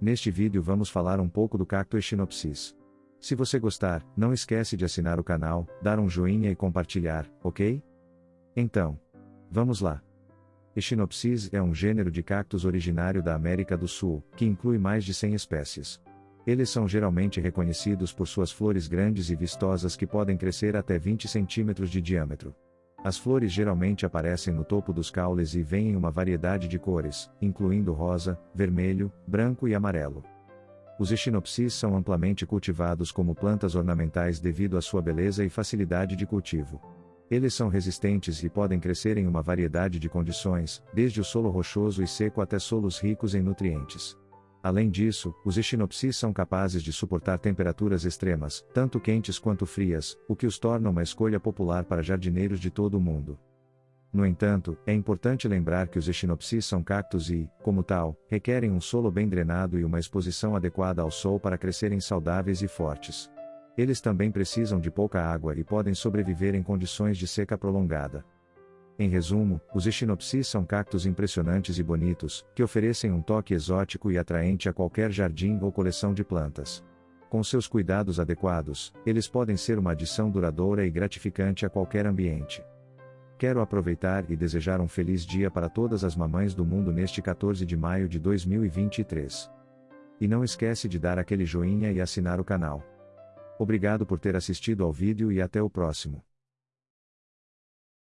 Neste vídeo vamos falar um pouco do cacto Echinopsis. Se você gostar, não esquece de assinar o canal, dar um joinha e compartilhar, ok? Então, vamos lá. Echinopsis é um gênero de cactos originário da América do Sul, que inclui mais de 100 espécies. Eles são geralmente reconhecidos por suas flores grandes e vistosas que podem crescer até 20 centímetros de diâmetro. As flores geralmente aparecem no topo dos caules e vêm em uma variedade de cores, incluindo rosa, vermelho, branco e amarelo. Os echinopsis são amplamente cultivados como plantas ornamentais devido à sua beleza e facilidade de cultivo. Eles são resistentes e podem crescer em uma variedade de condições, desde o solo rochoso e seco até solos ricos em nutrientes. Além disso, os echinopsis são capazes de suportar temperaturas extremas, tanto quentes quanto frias, o que os torna uma escolha popular para jardineiros de todo o mundo. No entanto, é importante lembrar que os echinopsis são cactos e, como tal, requerem um solo bem drenado e uma exposição adequada ao sol para crescerem saudáveis e fortes. Eles também precisam de pouca água e podem sobreviver em condições de seca prolongada. Em resumo, os echinopsis são cactos impressionantes e bonitos, que oferecem um toque exótico e atraente a qualquer jardim ou coleção de plantas. Com seus cuidados adequados, eles podem ser uma adição duradoura e gratificante a qualquer ambiente. Quero aproveitar e desejar um feliz dia para todas as mamães do mundo neste 14 de maio de 2023. E não esquece de dar aquele joinha e assinar o canal. Obrigado por ter assistido ao vídeo e até o próximo.